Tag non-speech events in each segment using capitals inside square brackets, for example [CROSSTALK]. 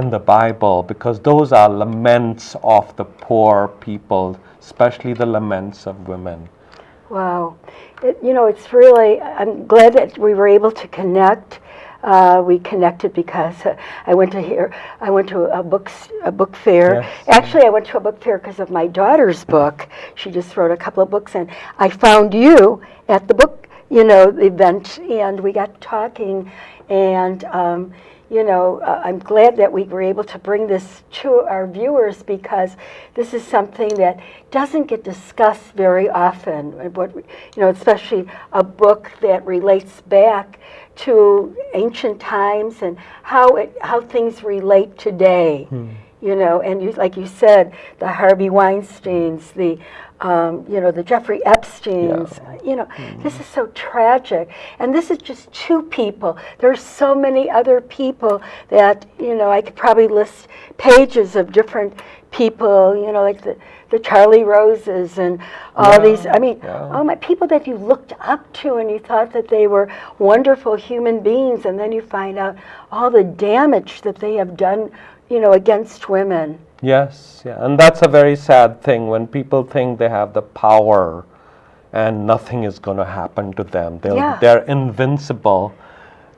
in the Bible because those are laments of the poor people, especially the laments of women. Wow. It, you know, it's really, I'm glad that we were able to connect. Uh, we connected because uh, I went to here, I went to a book, a book fair. Yes. Actually, I went to a book fair because of my daughter's book. She just wrote a couple of books, and I found you at the book, you know, the event, and we got talking, and um, you know, uh, I'm glad that we were able to bring this to our viewers because this is something that doesn't get discussed very often. What, you know, especially a book that relates back to ancient times and how it, how things relate today. You know, and you, like you said, the Harvey Weinstein's, the um, you know, the Jeffrey Epstein's. You know, this is so tragic, and this is just two people. There are so many other people that you know I could probably list pages of different people. You know, like the the Charlie Roses and all Yeah, these. I mean, yeah. oh my, people that you looked up to and you thought that they were wonderful human beings, and then you find out all the damage that they have done. You know, against women. Yes, yeah, and that's a very sad thing when people think they have the power and nothing is going to happen to them. They'll, Yeah. They're invincible.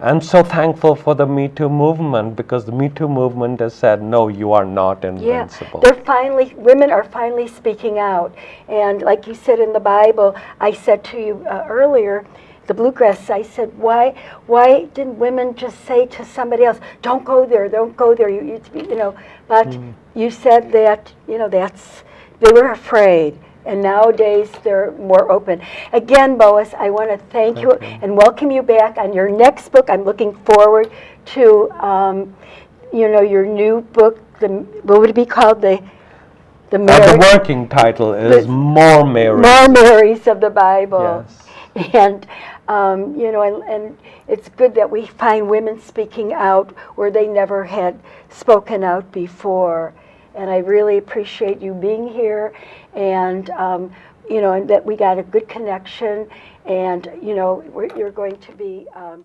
And so thankful for the Me Too movement because the Me Too movement has said, no, you are not invincible. Yeah, they're finally, women are finally speaking out. And like you said in the Bible, I said to you uh, earlier, the bluegrass, I said, why, why didn't women just say to somebody else, don't go there, don't go there, you, you, you know, but Mm. you said that, you know, that's, they were afraid. And nowadays they're more open. Again, Boas, I want to thank, you and welcome you back on your next book. I'm looking forward to, um, you know, your new book. The what would it be called? The the Uh, Mary, the working title is More Mary. more Marys of the Bible. Yes. [LAUGHS] And um, you know, and, and it's good that we find women speaking out where they never had spoken out before. And I really appreciate you being here, and um, you know, and that we got a good connection. And you know, you're going to be um,